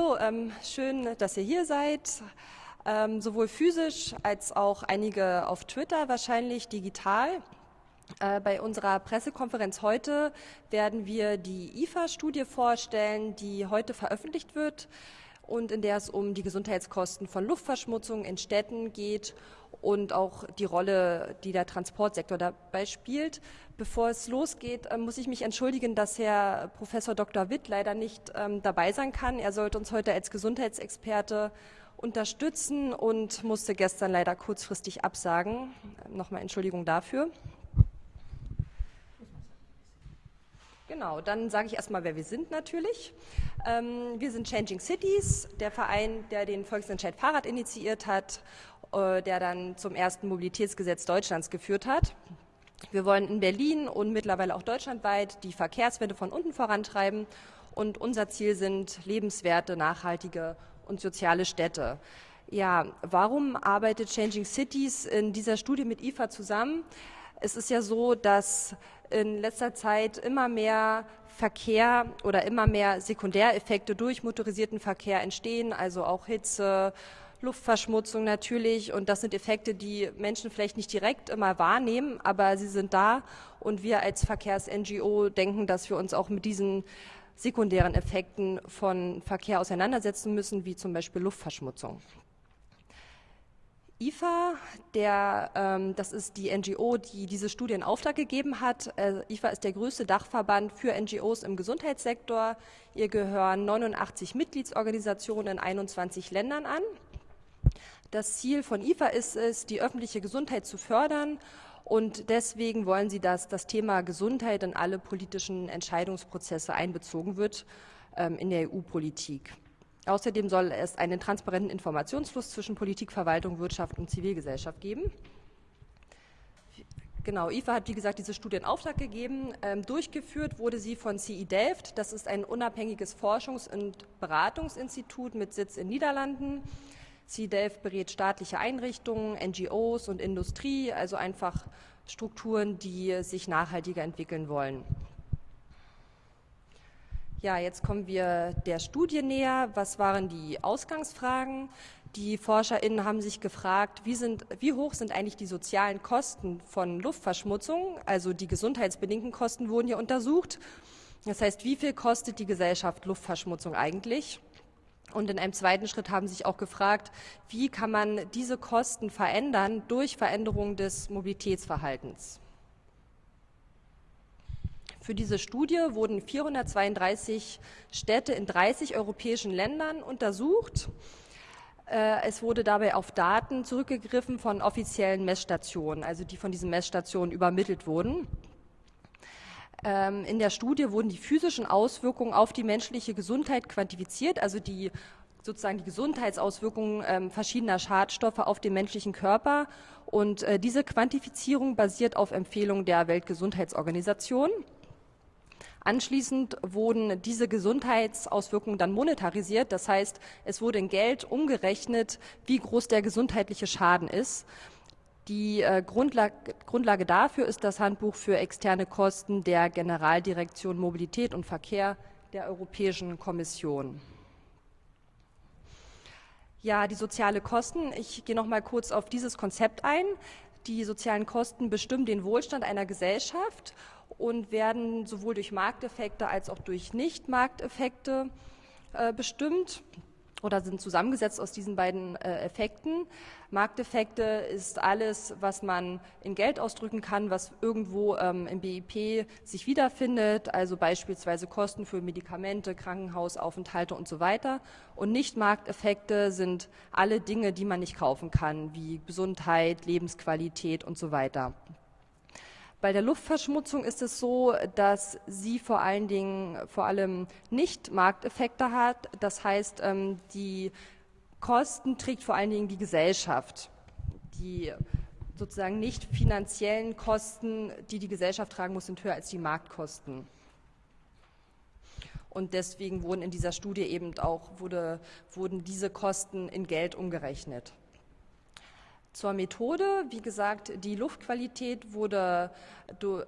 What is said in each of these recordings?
hallo, ähm, schön, dass ihr hier seid. Ähm, sowohl physisch als auch einige auf Twitter, wahrscheinlich digital. Äh, bei unserer Pressekonferenz heute werden wir die IFA-Studie vorstellen, die heute veröffentlicht wird und in der es um die Gesundheitskosten von Luftverschmutzung in Städten geht und auch die Rolle, die der Transportsektor dabei spielt. Bevor es losgeht, äh, muss ich mich entschuldigen, dass Herr Professor Dr. Witt leider nicht ähm, dabei sein kann. Er sollte uns heute als Gesundheitsexperte unterstützen und musste gestern leider kurzfristig absagen. Nochmal Entschuldigung dafür. Genau, dann sage ich erstmal, wer wir sind natürlich. Ähm, wir sind Changing Cities, der Verein, der den Volksentscheid Fahrrad initiiert hat, äh, der dann zum ersten Mobilitätsgesetz Deutschlands geführt hat. Wir wollen in Berlin und mittlerweile auch deutschlandweit die Verkehrswende von unten vorantreiben und unser Ziel sind lebenswerte, nachhaltige und soziale Städte. Ja, warum arbeitet Changing Cities in dieser Studie mit IFA zusammen? Es ist ja so, dass in letzter Zeit immer mehr Verkehr oder immer mehr Sekundäreffekte durch motorisierten Verkehr entstehen, also auch Hitze, Luftverschmutzung natürlich. Und das sind Effekte, die Menschen vielleicht nicht direkt immer wahrnehmen, aber sie sind da. Und wir als Verkehrs-NGO denken, dass wir uns auch mit diesen sekundären Effekten von Verkehr auseinandersetzen müssen, wie zum Beispiel Luftverschmutzung. IFA, der, ähm, das ist die NGO, die diese Studie in Auftrag gegeben hat. Äh, IFA ist der größte Dachverband für NGOs im Gesundheitssektor. Ihr gehören 89 Mitgliedsorganisationen in 21 Ländern an. Das Ziel von IFA ist es, die öffentliche Gesundheit zu fördern und deswegen wollen sie, dass das Thema Gesundheit in alle politischen Entscheidungsprozesse einbezogen wird ähm, in der EU-Politik. Außerdem soll es einen transparenten Informationsfluss zwischen Politik, Verwaltung, Wirtschaft und Zivilgesellschaft geben. Genau, IFA hat wie gesagt diese Studie in Auftrag gegeben. Ähm, durchgeführt wurde sie von CI Delft. Das ist ein unabhängiges Forschungs- und Beratungsinstitut mit Sitz in Niederlanden. CI Delft berät staatliche Einrichtungen, NGOs und Industrie, also einfach Strukturen, die sich nachhaltiger entwickeln wollen. Ja, jetzt kommen wir der Studie näher. Was waren die Ausgangsfragen? Die ForscherInnen haben sich gefragt, wie, sind, wie hoch sind eigentlich die sozialen Kosten von Luftverschmutzung? Also die gesundheitsbedingten Kosten wurden hier untersucht. Das heißt, wie viel kostet die Gesellschaft Luftverschmutzung eigentlich? Und in einem zweiten Schritt haben sich auch gefragt, wie kann man diese Kosten verändern durch Veränderung des Mobilitätsverhaltens? Für diese Studie wurden 432 Städte in 30 europäischen Ländern untersucht. Äh, es wurde dabei auf Daten zurückgegriffen von offiziellen Messstationen, also die von diesen Messstationen übermittelt wurden. Ähm, in der Studie wurden die physischen Auswirkungen auf die menschliche Gesundheit quantifiziert, also die sozusagen die Gesundheitsauswirkungen ähm, verschiedener Schadstoffe auf den menschlichen Körper. Und äh, diese Quantifizierung basiert auf Empfehlungen der Weltgesundheitsorganisation. Anschließend wurden diese Gesundheitsauswirkungen dann monetarisiert. Das heißt, es wurde in Geld umgerechnet, wie groß der gesundheitliche Schaden ist. Die äh, Grundlage, Grundlage dafür ist das Handbuch für externe Kosten der Generaldirektion Mobilität und Verkehr der Europäischen Kommission. Ja, die soziale Kosten. Ich gehe noch mal kurz auf dieses Konzept ein. Die sozialen Kosten bestimmen den Wohlstand einer Gesellschaft und werden sowohl durch Markteffekte als auch durch Nicht-Markteffekte äh, bestimmt oder sind zusammengesetzt aus diesen beiden äh, Effekten. Markteffekte ist alles, was man in Geld ausdrücken kann, was irgendwo ähm, im BIP sich wiederfindet, also beispielsweise Kosten für Medikamente, Krankenhausaufenthalte und so weiter. Und Nicht-Markteffekte sind alle Dinge, die man nicht kaufen kann, wie Gesundheit, Lebensqualität und so weiter. Bei der Luftverschmutzung ist es so, dass sie vor allen Dingen vor allem nicht Markteffekte hat. Das heißt, ähm, die Kosten trägt vor allen Dingen die Gesellschaft. Die sozusagen nicht finanziellen Kosten, die die Gesellschaft tragen muss, sind höher als die Marktkosten. Und deswegen wurden in dieser Studie eben auch wurde, wurden diese Kosten in Geld umgerechnet. Zur Methode, wie gesagt, die Luftqualität wurde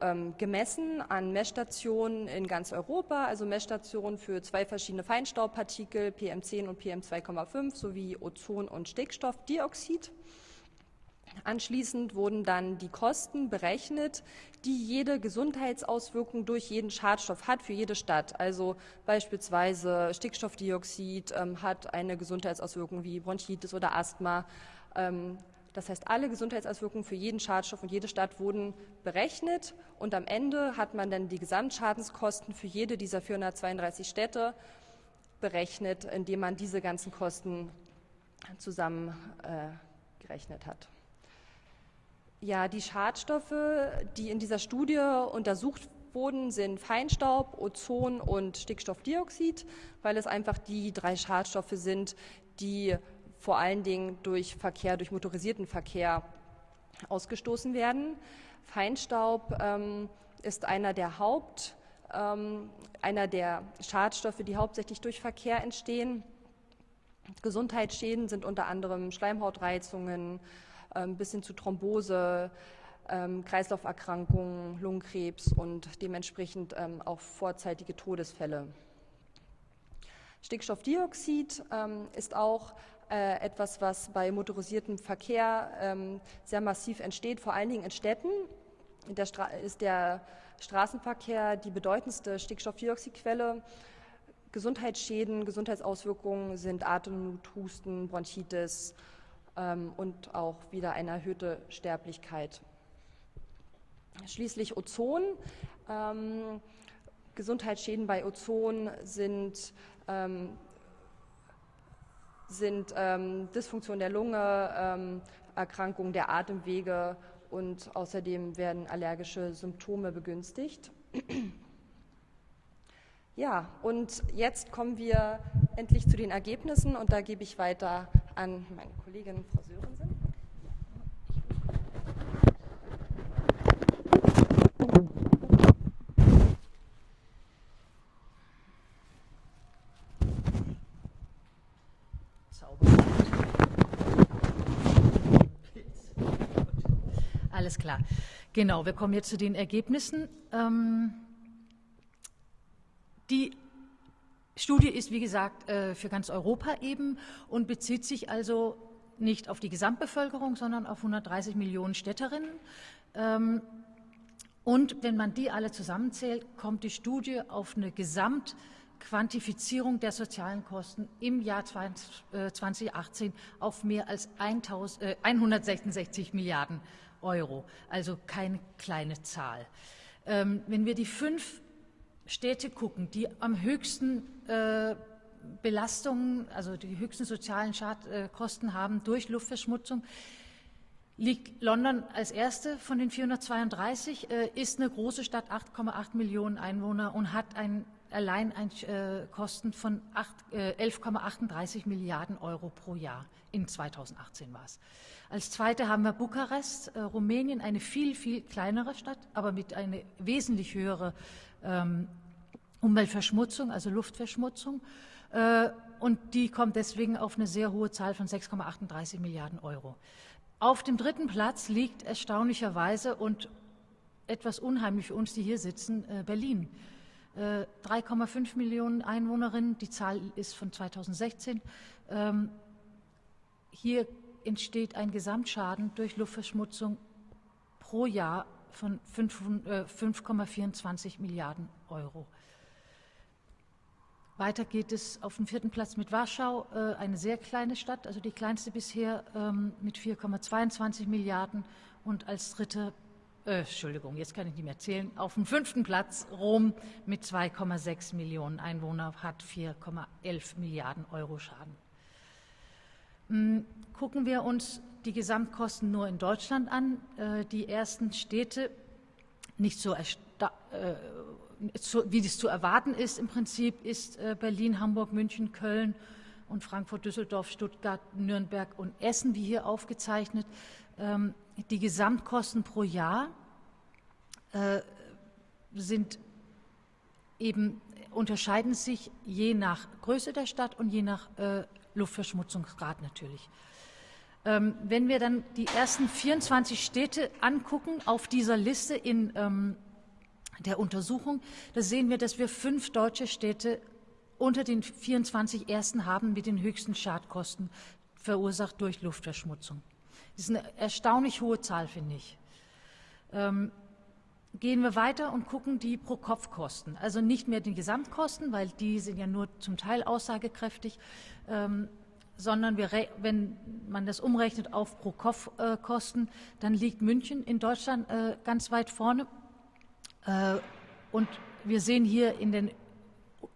ähm, gemessen an Messstationen in ganz Europa, also Messstationen für zwei verschiedene Feinstaubpartikel, PM10 und PM2,5 sowie Ozon und Stickstoffdioxid. Anschließend wurden dann die Kosten berechnet, die jede Gesundheitsauswirkung durch jeden Schadstoff hat für jede Stadt. Also beispielsweise Stickstoffdioxid ähm, hat eine Gesundheitsauswirkung wie Bronchitis oder Asthma. Ähm, das heißt, alle Gesundheitsauswirkungen für jeden Schadstoff und jede Stadt wurden berechnet und am Ende hat man dann die Gesamtschadenskosten für jede dieser 432 Städte berechnet, indem man diese ganzen Kosten zusammengerechnet äh, hat. Ja, die Schadstoffe, die in dieser Studie untersucht wurden, sind Feinstaub, Ozon und Stickstoffdioxid, weil es einfach die drei Schadstoffe sind, die vor allen Dingen durch Verkehr, durch motorisierten Verkehr ausgestoßen werden. Feinstaub ähm, ist einer der Haupt, ähm, einer der Schadstoffe, die hauptsächlich durch Verkehr entstehen. Gesundheitsschäden sind unter anderem Schleimhautreizungen ähm, bis hin zu Thrombose, ähm, Kreislauferkrankungen, Lungenkrebs und dementsprechend ähm, auch vorzeitige Todesfälle. Stickstoffdioxid ähm, ist auch äh, etwas, was bei motorisiertem Verkehr ähm, sehr massiv entsteht, vor allen Dingen in Städten. Der ist der Straßenverkehr die bedeutendste Stickstoffdioxidquelle. Gesundheitsschäden, Gesundheitsauswirkungen sind Atemnot, Husten, Bronchitis ähm, und auch wieder eine erhöhte Sterblichkeit. Schließlich Ozon. Ähm, Gesundheitsschäden bei Ozon sind ähm, sind ähm, Dysfunktion der Lunge, ähm, Erkrankung der Atemwege und außerdem werden allergische Symptome begünstigt. Ja, und jetzt kommen wir endlich zu den Ergebnissen und da gebe ich weiter an meine Kollegin Frau Sörensen. Alles klar. Genau, wir kommen jetzt zu den Ergebnissen. Ähm, die Studie ist, wie gesagt, äh, für ganz Europa eben und bezieht sich also nicht auf die Gesamtbevölkerung, sondern auf 130 Millionen Städterinnen. Ähm, und wenn man die alle zusammenzählt, kommt die Studie auf eine Gesamtquantifizierung der sozialen Kosten im Jahr 2018 äh, auf mehr als 166 Milliarden Euro, also keine kleine Zahl. Ähm, wenn wir die fünf Städte gucken, die am höchsten äh, Belastungen, also die höchsten sozialen Schadkosten äh, haben durch Luftverschmutzung, liegt London als erste von den 432, äh, ist eine große Stadt, 8,8 Millionen Einwohner und hat ein, allein ein, äh, Kosten von 11,38 äh, Milliarden Euro pro Jahr. In 2018 war es. Als zweite haben wir Bukarest, äh, Rumänien, eine viel, viel kleinere Stadt, aber mit einer wesentlich höheren ähm, Umweltverschmutzung, also Luftverschmutzung. Äh, und die kommt deswegen auf eine sehr hohe Zahl von 6,38 Milliarden Euro. Auf dem dritten Platz liegt erstaunlicherweise und etwas unheimlich für uns, die hier sitzen, äh, Berlin. 3,5 äh, Millionen Einwohnerinnen, die Zahl ist von 2016. Ähm, hier entsteht ein Gesamtschaden durch Luftverschmutzung pro Jahr von 5,24 äh, Milliarden Euro. Weiter geht es auf dem vierten Platz mit Warschau, äh, eine sehr kleine Stadt, also die kleinste bisher ähm, mit 4,22 Milliarden und als dritte, äh, Entschuldigung, jetzt kann ich nicht mehr zählen, auf dem fünften Platz Rom mit 2,6 Millionen Einwohnern hat 4,11 Milliarden Euro Schaden. Hm, gucken wir uns die Gesamtkosten nur in Deutschland an. Äh, die ersten Städte, nicht so, äh, wie das zu erwarten ist im Prinzip, ist äh, Berlin, Hamburg, München, Köln und Frankfurt, Düsseldorf, Stuttgart, Nürnberg und Essen, wie hier aufgezeichnet. Ähm, die Gesamtkosten pro Jahr sind eben unterscheiden sich je nach Größe der Stadt und je nach Luftverschmutzungsgrad natürlich. Ähm, wenn wir dann die ersten 24 Städte angucken auf dieser Liste in ähm, der Untersuchung, da sehen wir, dass wir fünf deutsche Städte unter den 24 ersten haben mit den höchsten Schadkosten verursacht durch Luftverschmutzung. Das ist eine erstaunlich hohe Zahl, finde ich. Ähm, gehen wir weiter und gucken die Pro-Kopf-Kosten. Also nicht mehr die Gesamtkosten, weil die sind ja nur zum Teil aussagekräftig, ähm, sondern wir, wenn man das umrechnet auf Pro-Kopf-Kosten, dann liegt München in Deutschland äh, ganz weit vorne. Äh, und wir sehen hier in den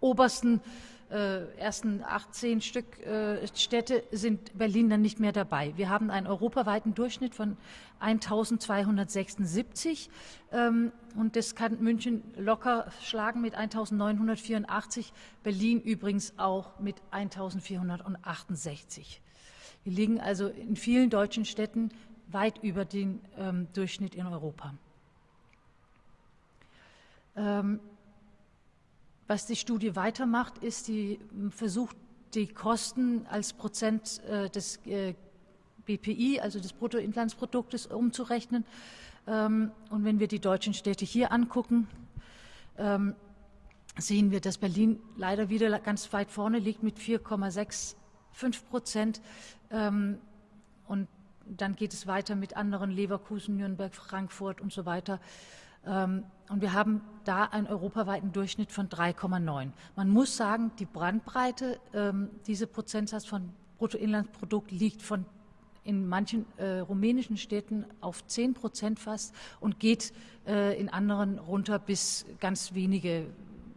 obersten äh, ersten 18 Stück äh, Städte sind Berlin dann nicht mehr dabei. Wir haben einen europaweiten Durchschnitt von 1276 ähm, und das kann München locker schlagen mit 1984, Berlin übrigens auch mit 1468. Wir liegen also in vielen deutschen Städten weit über den ähm, Durchschnitt in Europa. Ähm, was die Studie weitermacht, ist, die versucht, die Kosten als Prozent äh, des äh, BPI, also des Bruttoinlandsproduktes, umzurechnen. Ähm, und wenn wir die deutschen Städte hier angucken, ähm, sehen wir, dass Berlin leider wieder ganz weit vorne liegt mit 4,65 Prozent. Ähm, und dann geht es weiter mit anderen Leverkusen, Nürnberg, Frankfurt und so weiter. Ähm, und wir haben da einen europaweiten Durchschnitt von 3,9. Man muss sagen, die Brandbreite, ähm, diese Prozentsatz von Bruttoinlandsprodukt liegt von in manchen äh, rumänischen Städten auf 10 Prozent fast und geht äh, in anderen runter bis ganz wenige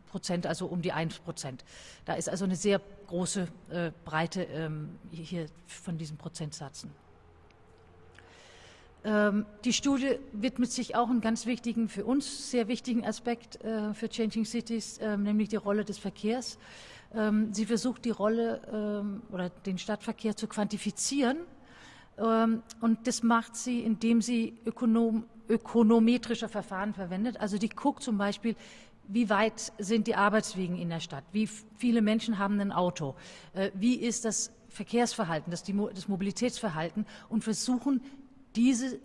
Prozent, also um die 1 Prozent. Da ist also eine sehr große äh, Breite ähm, hier von diesen Prozentsätzen. Ähm, die Studie widmet sich auch einem ganz wichtigen, für uns sehr wichtigen Aspekt äh, für Changing Cities, ähm, nämlich die Rolle des Verkehrs. Ähm, sie versucht die Rolle oder den Stadtverkehr zu quantifizieren. Und das macht sie, indem sie ökonom, ökonometrische Verfahren verwendet. Also die guckt zum Beispiel, wie weit sind die Arbeitswegen in der Stadt? Wie viele Menschen haben ein Auto? Äh, wie ist das Verkehrsverhalten, das, das Mobilitätsverhalten? Und versuchen diese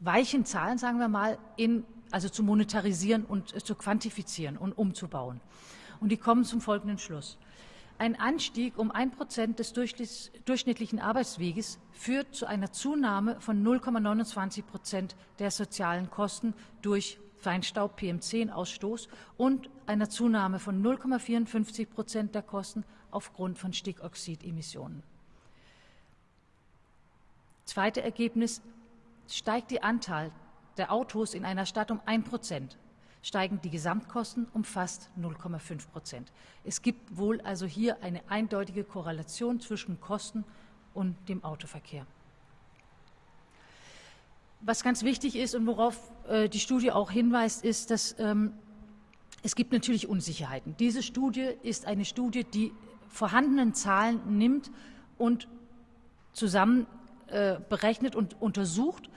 weichen Zahlen, sagen wir mal, in, also zu monetarisieren und zu quantifizieren und umzubauen. Und die kommen zum folgenden Schluss. Ein Anstieg um ein Prozent des durchschnittlichen Arbeitsweges führt zu einer Zunahme von 0,29 Prozent der sozialen Kosten durch Feinstaub, PM10-Ausstoß und einer Zunahme von 0,54 Prozent der Kosten aufgrund von Stickoxidemissionen. Zweite Ergebnis, steigt die Anzahl der Autos in einer Stadt um 1 Prozent, steigen die Gesamtkosten um fast 0,5 Prozent. Es gibt wohl also hier eine eindeutige Korrelation zwischen Kosten und dem Autoverkehr. Was ganz wichtig ist und worauf äh, die Studie auch hinweist, ist, dass ähm, es gibt natürlich Unsicherheiten. Diese Studie ist eine Studie, die vorhandenen Zahlen nimmt und zusammen äh, berechnet und untersucht.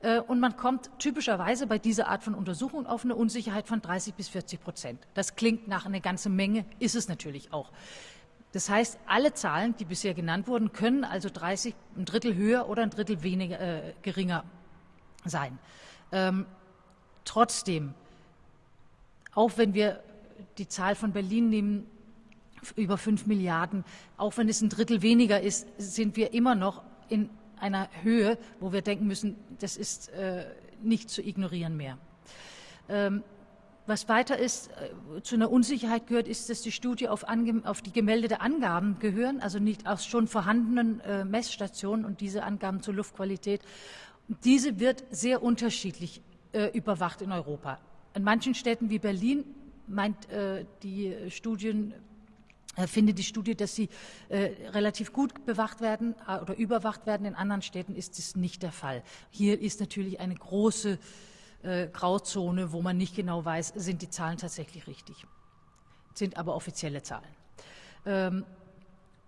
Äh, und man kommt typischerweise bei dieser Art von Untersuchung auf eine Unsicherheit von 30 bis 40 Prozent. Das klingt nach einer ganzen Menge, ist es natürlich auch. Das heißt, alle Zahlen, die bisher genannt wurden, können also 30, ein Drittel höher oder ein Drittel weniger, äh, geringer sein. Ähm, trotzdem, auch wenn wir die Zahl von Berlin nehmen, über 5 Milliarden, auch wenn es ein Drittel weniger ist, sind wir immer noch in einer Höhe, wo wir denken müssen, das ist äh, nicht zu ignorieren mehr. Ähm, was weiter ist, äh, zu einer Unsicherheit gehört, ist, dass die Studie auf, auf, die gemeldete Angaben gehören, also nicht aus schon vorhandenen äh, Messstationen und diese Angaben zur Luftqualität. Diese wird sehr unterschiedlich äh, überwacht in Europa. In manchen Städten wie Berlin meint äh, die Studien findet die Studie, dass sie äh, relativ gut bewacht werden äh, oder überwacht werden. In anderen Städten ist es nicht der Fall. Hier ist natürlich eine große äh, Grauzone, wo man nicht genau weiß, sind die Zahlen tatsächlich richtig. Sind aber offizielle Zahlen. Ähm,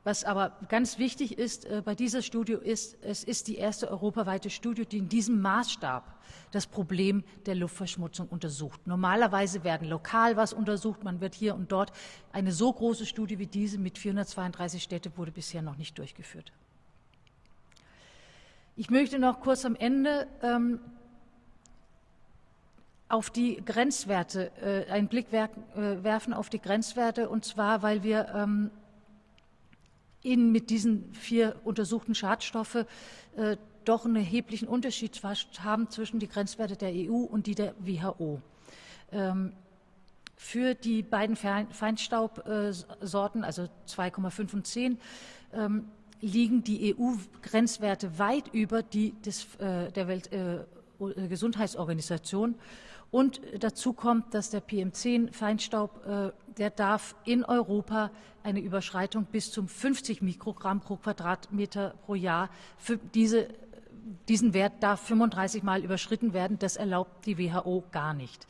was aber ganz wichtig ist äh, bei dieser Studie ist, es ist die erste europaweite Studie, die in diesem Maßstab das Problem der Luftverschmutzung untersucht. Normalerweise werden lokal was untersucht, man wird hier und dort. Eine so große Studie wie diese mit 432 Städten wurde bisher noch nicht durchgeführt. Ich möchte noch kurz am Ende ähm, auf die Grenzwerte, äh, einen Blick wer äh, werfen auf die Grenzwerte, und zwar, weil wir ähm, in, mit diesen vier untersuchten Schadstoffe äh, doch einen erheblichen Unterschied haben zwischen die Grenzwerte der EU und die der WHO. Ähm, für die beiden Feinstaubsorten, also 2,5 und 10, ähm, liegen die EU-Grenzwerte weit über die des, äh, der Weltgesundheitsorganisation. Äh, und dazu kommt, dass der PM10-Feinstaub, äh, der darf in Europa eine Überschreitung bis zum 50 Mikrogramm pro Quadratmeter pro Jahr. Für diese, diesen Wert darf 35 Mal überschritten werden. Das erlaubt die WHO gar nicht.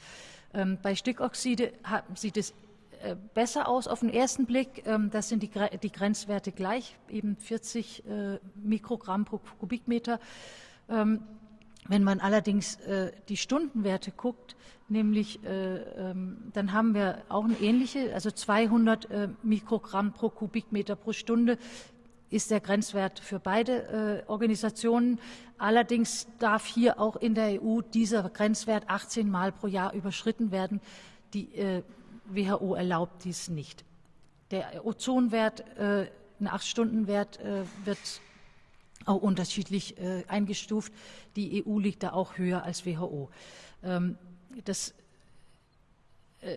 Ähm, bei Stickoxide sieht es äh, besser aus auf den ersten Blick. Ähm, das sind die, die Grenzwerte gleich, eben 40 äh, Mikrogramm pro Kubikmeter. Ähm, wenn man allerdings äh, die Stundenwerte guckt, nämlich dann haben wir auch eine ähnliche, also 200 Mikrogramm pro Kubikmeter pro Stunde ist der Grenzwert für beide Organisationen. Allerdings darf hier auch in der EU dieser Grenzwert 18 Mal pro Jahr überschritten werden. Die WHO erlaubt dies nicht. Der Ozonwert, äh, ein 8-Stunden-Wert, äh, wird auch unterschiedlich äh, eingestuft. Die EU liegt da auch höher als WHO. Ähm, das äh,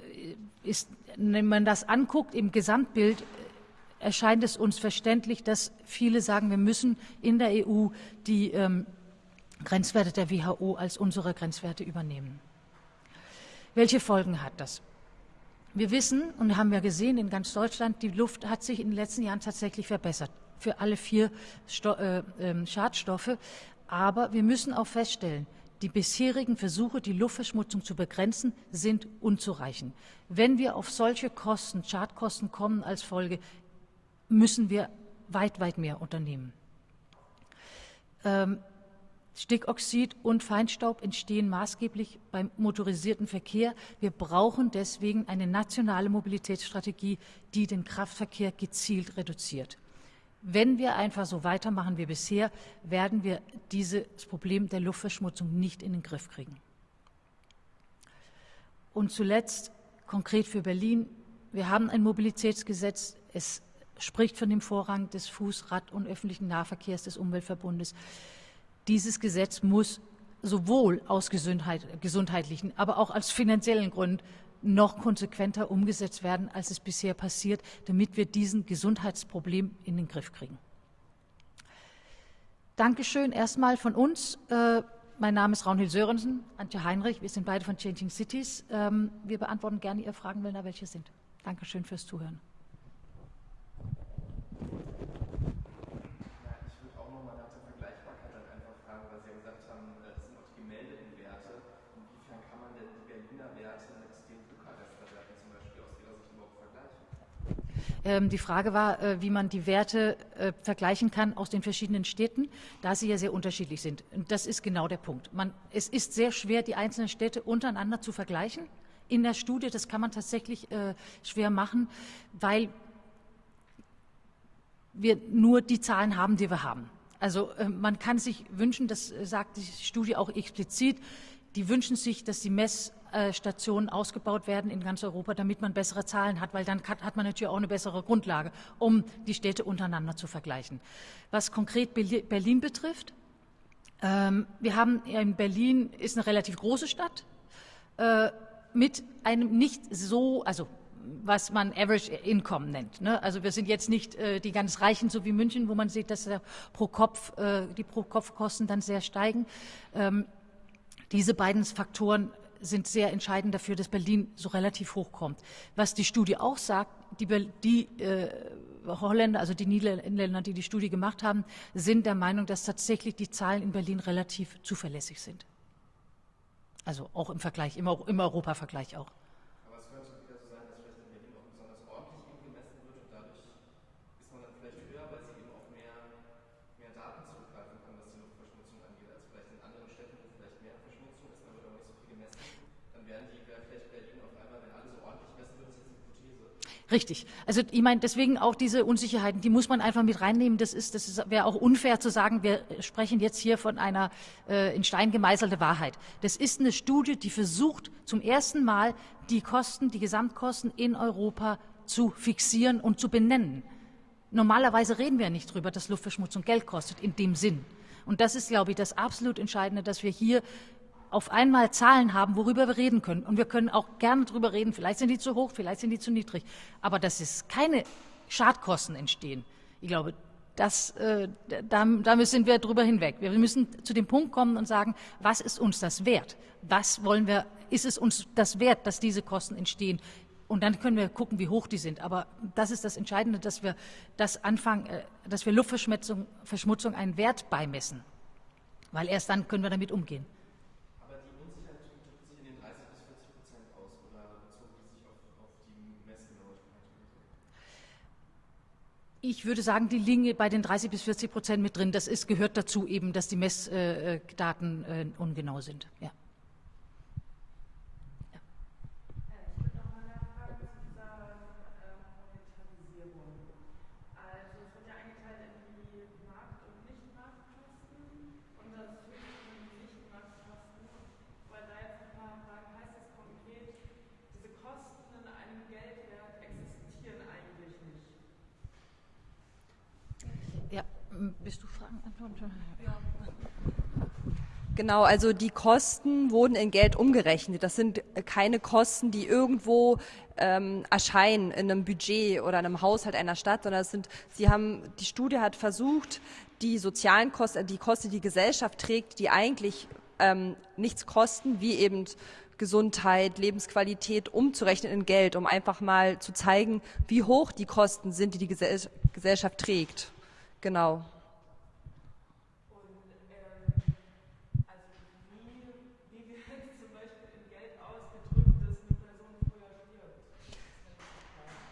ist, wenn man das anguckt im Gesamtbild, äh, erscheint es uns verständlich, dass viele sagen, wir müssen in der EU die ähm, Grenzwerte der WHO als unsere Grenzwerte übernehmen. Welche Folgen hat das? Wir wissen und haben ja gesehen in ganz Deutschland, die Luft hat sich in den letzten Jahren tatsächlich verbessert für alle vier Sto äh, äh, Schadstoffe. Aber wir müssen auch feststellen, die bisherigen Versuche, die Luftverschmutzung zu begrenzen, sind unzureichend. Wenn wir auf solche Kosten, Schadkosten kommen als Folge, müssen wir weit, weit mehr unternehmen. Ähm, Stickoxid und Feinstaub entstehen maßgeblich beim motorisierten Verkehr. Wir brauchen deswegen eine nationale Mobilitätsstrategie, die den Kraftverkehr gezielt reduziert. Wenn wir einfach so weitermachen wie bisher, werden wir dieses Problem der Luftverschmutzung nicht in den Griff kriegen. Und zuletzt konkret für Berlin. Wir haben ein Mobilitätsgesetz. Es spricht von dem Vorrang des Fuß-, Rad- und öffentlichen Nahverkehrs des Umweltverbundes. Dieses Gesetz muss sowohl aus Gesundheit, gesundheitlichen, aber auch aus finanziellen Gründen noch konsequenter umgesetzt werden, als es bisher passiert, damit wir diesen Gesundheitsproblem in den Griff kriegen. Dankeschön erstmal von uns. Äh, mein Name ist Raunhild Sörensen, Antje Heinrich. Wir sind beide von Changing Cities. Ähm, wir beantworten gerne Ihre Fragen, wenn da welche sind. Dankeschön fürs Zuhören. Ähm, die Frage war, äh, wie man die Werte äh, vergleichen kann aus den verschiedenen Städten, da sie ja sehr unterschiedlich sind. Und das ist genau der Punkt. Man, es ist sehr schwer, die einzelnen Städte untereinander zu vergleichen. In der Studie, das kann man tatsächlich äh, schwer machen, weil wir nur die Zahlen haben, die wir haben. Also man kann sich wünschen, das sagt die Studie auch explizit, die wünschen sich, dass die Messstationen ausgebaut werden in ganz Europa, damit man bessere Zahlen hat, weil dann hat man natürlich auch eine bessere Grundlage, um die Städte untereinander zu vergleichen. Was konkret Berlin betrifft, ähm, wir haben in Berlin ist eine relativ große Stadt äh, mit einem nicht so, also was man Average Income nennt. Ne? Also wir sind jetzt nicht äh, die ganz Reichen, so wie München, wo man sieht, dass pro Kopf, äh, die Pro-Kopf-Kosten dann sehr steigen. Ähm, diese beiden Faktoren sind sehr entscheidend dafür, dass Berlin so relativ hoch kommt. Was die Studie auch sagt, die, die äh, Holländer, also die Niederländer, die die Studie gemacht haben, sind der Meinung, dass tatsächlich die Zahlen in Berlin relativ zuverlässig sind. Also auch im Vergleich, im, im Europa-Vergleich auch. Richtig. Also ich meine, deswegen auch diese Unsicherheiten, die muss man einfach mit reinnehmen. Das ist, das ist, wäre auch unfair zu sagen, wir sprechen jetzt hier von einer äh, in Stein gemeißelte Wahrheit. Das ist eine Studie, die versucht, zum ersten Mal die Kosten, die Gesamtkosten in Europa zu fixieren und zu benennen. Normalerweise reden wir nicht drüber, dass Luftverschmutzung Geld kostet, in dem Sinn. Und das ist, glaube ich, das absolut Entscheidende, dass wir hier auf einmal Zahlen haben, worüber wir reden können. Und wir können auch gerne darüber reden, vielleicht sind die zu hoch, vielleicht sind die zu niedrig. Aber dass es keine Schadkosten entstehen, ich glaube, das, äh, da, da sind wir drüber hinweg. Wir müssen zu dem Punkt kommen und sagen, was ist uns das wert? Was wollen wir, ist es uns das wert, dass diese Kosten entstehen? Und dann können wir gucken, wie hoch die sind. Aber das ist das Entscheidende, dass wir das anfangen, äh, dass wir Luftverschmutzung Verschmutzung einen Wert beimessen. Weil erst dann können wir damit umgehen. Ich würde sagen, die liegen bei den 30 bis 40 Prozent mit drin. Das ist, gehört dazu eben, dass die Messdaten äh, ungenau sind. Ja. Bist du Fragen antworten? Genau, also die Kosten wurden in Geld umgerechnet. Das sind keine Kosten, die irgendwo ähm, erscheinen in einem Budget oder einem Haushalt einer Stadt, sondern es sind, sie haben, die Studie hat versucht, die sozialen Kosten, die Kosten, die die Gesellschaft trägt, die eigentlich ähm, nichts kosten, wie eben Gesundheit, Lebensqualität umzurechnen in Geld, um einfach mal zu zeigen, wie hoch die Kosten sind, die die Gesellschaft trägt. Genau.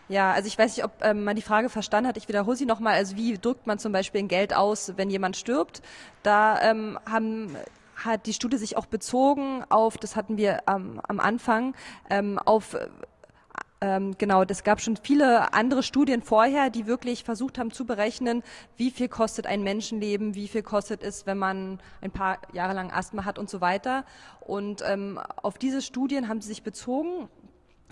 Ja, also ich weiß nicht, ob ähm, man die Frage verstanden hat. Ich wiederhole sie nochmal. Also wie drückt man zum Beispiel ein Geld aus, wenn jemand stirbt? Da ähm, haben hat die Studie sich auch bezogen auf, das hatten wir ähm, am Anfang, ähm, auf ähm, genau, es gab schon viele andere Studien vorher, die wirklich versucht haben zu berechnen, wie viel kostet ein Menschenleben, wie viel kostet es, wenn man ein paar Jahre lang Asthma hat und so weiter. Und ähm, auf diese Studien haben sie sich bezogen.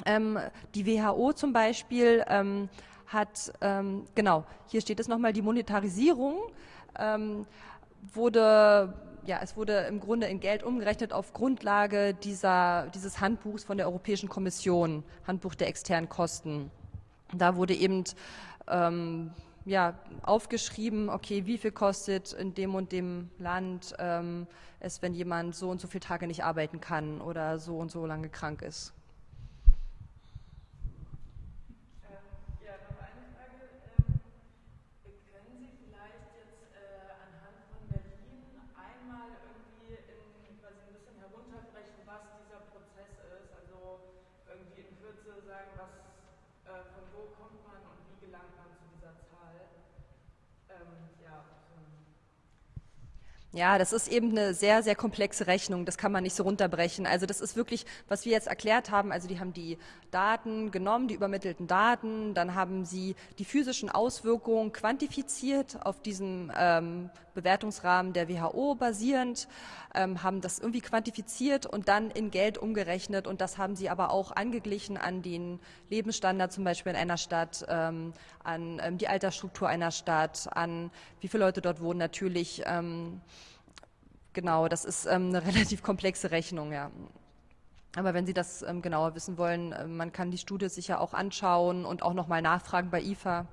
Ähm, die WHO zum Beispiel ähm, hat, ähm, genau, hier steht es nochmal, die Monetarisierung ähm, wurde ja, es wurde im Grunde in Geld umgerechnet auf Grundlage dieser, dieses Handbuchs von der Europäischen Kommission, Handbuch der externen Kosten. Da wurde eben ähm, ja, aufgeschrieben, okay, wie viel kostet in dem und dem Land ähm, es, wenn jemand so und so viele Tage nicht arbeiten kann oder so und so lange krank ist. Ja, das ist eben eine sehr, sehr komplexe Rechnung. Das kann man nicht so runterbrechen. Also das ist wirklich, was wir jetzt erklärt haben. Also die haben die Daten genommen, die übermittelten Daten, dann haben sie die physischen Auswirkungen quantifiziert auf diesem ähm, Bewertungsrahmen der WHO basierend, ähm, haben das irgendwie quantifiziert und dann in Geld umgerechnet. Und das haben sie aber auch angeglichen an den Lebensstandard zum Beispiel in einer Stadt, ähm, an ähm, die Altersstruktur einer Stadt, an wie viele Leute dort wohnen natürlich. Genau, das ist ähm, eine relativ komplexe Rechnung, ja. Aber wenn Sie das ähm, genauer wissen wollen, äh, man kann die Studie sicher auch anschauen und auch nochmal nachfragen bei IFA.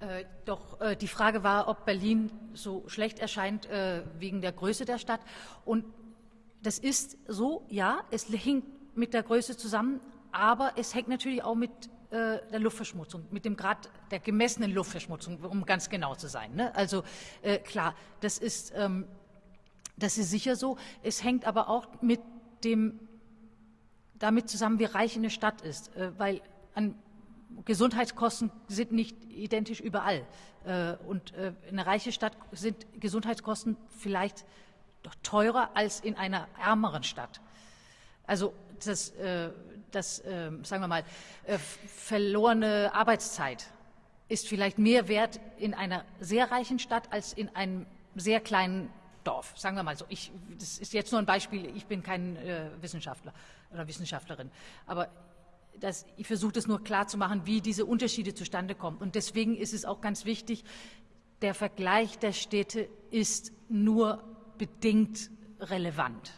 Äh, doch äh, die Frage war, ob Berlin so schlecht erscheint äh, wegen der Größe der Stadt. Und das ist so, ja, es hängt mit der Größe zusammen, aber es hängt natürlich auch mit äh, der Luftverschmutzung, mit dem Grad der gemessenen Luftverschmutzung, um ganz genau zu sein. Ne? Also äh, klar, das ist, ähm, das ist sicher so. Es hängt aber auch mit dem, damit zusammen, wie reich eine Stadt ist, äh, weil an Gesundheitskosten sind nicht identisch überall. Äh, und äh, in einer reichen Stadt sind Gesundheitskosten vielleicht doch teurer als in einer ärmeren Stadt. Also das, äh, das sagen wir mal, verlorene Arbeitszeit ist vielleicht mehr wert in einer sehr reichen Stadt als in einem sehr kleinen Dorf. Sagen wir mal so. Ich, das ist jetzt nur ein Beispiel. Ich bin kein Wissenschaftler oder Wissenschaftlerin. Aber das, ich versuche das nur klar zu machen, wie diese Unterschiede zustande kommen. Und deswegen ist es auch ganz wichtig, der Vergleich der Städte ist nur bedingt relevant,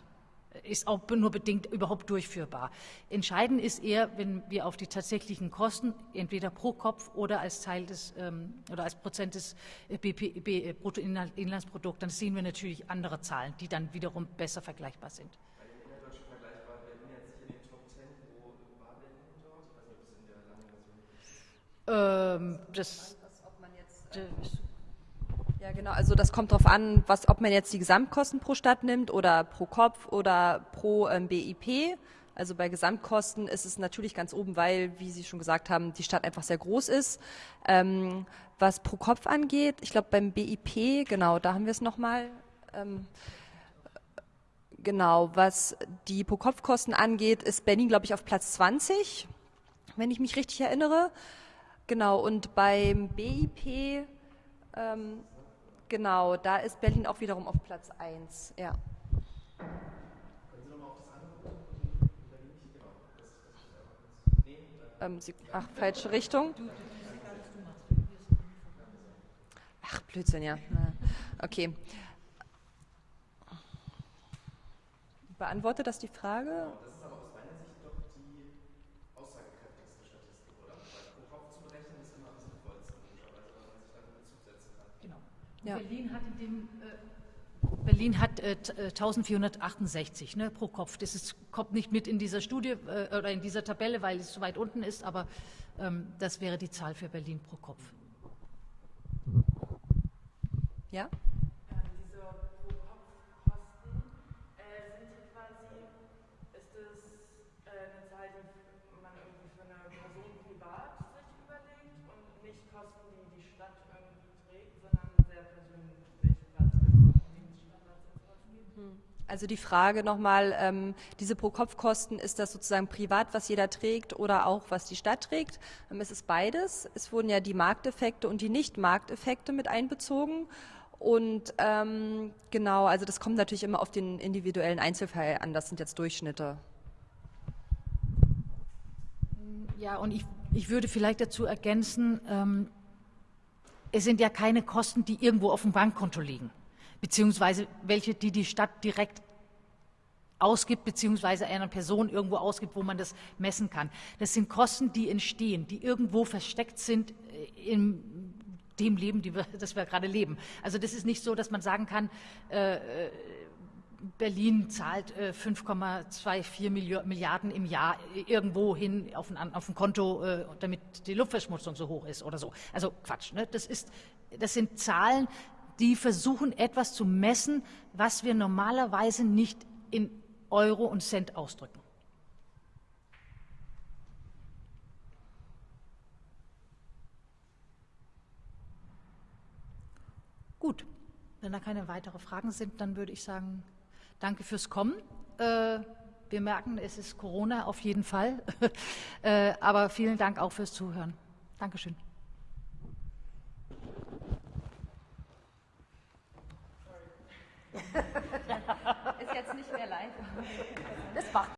ist auch nur bedingt überhaupt durchführbar. Entscheidend ist eher, wenn wir auf die tatsächlichen Kosten, entweder pro Kopf oder als Teil des ähm, oder als Prozent des BP, B, Bruttoinlandsprodukts, dann sehen wir natürlich andere Zahlen, die dann wiederum besser vergleichbar sind. Ähm, das, ja, genau. Also das kommt darauf an, was, ob man jetzt die Gesamtkosten pro Stadt nimmt oder pro Kopf oder pro ähm, BIP. Also bei Gesamtkosten ist es natürlich ganz oben, weil, wie Sie schon gesagt haben, die Stadt einfach sehr groß ist. Ähm, was pro Kopf angeht, ich glaube beim BIP, genau, da haben wir es nochmal. Ähm, genau, was die Pro-Kopf-Kosten angeht, ist Berlin, glaube ich, auf Platz 20, wenn ich mich richtig erinnere. Genau, und beim BIP, ähm, genau, da ist Berlin auch wiederum auf Platz 1. Ja. Ähm, Sie, ach, falsche Richtung. Ach, Blödsinn, ja. Okay. Beantwortet das die Frage? Ja. Berlin hat in dem äh, Berlin hat äh, 1468 äh, ne, pro Kopf. Das ist, kommt nicht mit in dieser Studie äh, oder in dieser Tabelle, weil es zu weit unten ist, aber ähm, das wäre die Zahl für Berlin pro Kopf. Ja? Also die Frage nochmal, ähm, diese Pro-Kopf-Kosten, ist das sozusagen privat, was jeder trägt oder auch was die Stadt trägt? Ähm, es ist beides. Es wurden ja die Markteffekte und die Nicht-Markteffekte mit einbezogen. Und ähm, genau, also das kommt natürlich immer auf den individuellen Einzelfall an. Das sind jetzt Durchschnitte. Ja, und ich, ich würde vielleicht dazu ergänzen, ähm, es sind ja keine Kosten, die irgendwo auf dem Bankkonto liegen beziehungsweise welche, die die Stadt direkt ausgibt, beziehungsweise einer Person irgendwo ausgibt, wo man das messen kann. Das sind Kosten, die entstehen, die irgendwo versteckt sind äh, in dem Leben, wir, das wir gerade leben. Also das ist nicht so, dass man sagen kann, äh, äh Berlin zahlt äh, 5,24 Milliarden im Jahr irgendwo hin auf ein, auf ein Konto, äh, damit die Luftverschmutzung so hoch ist oder so. Also Quatsch. Ne? Das, ist, das sind Zahlen, die versuchen etwas zu messen, was wir normalerweise nicht in Euro und Cent ausdrücken. Gut, wenn da keine weiteren Fragen sind, dann würde ich sagen, danke fürs Kommen. Äh, wir merken, es ist Corona auf jeden Fall, äh, aber vielen Dank auch fürs Zuhören. Dankeschön. Ist jetzt nicht mehr live. Das macht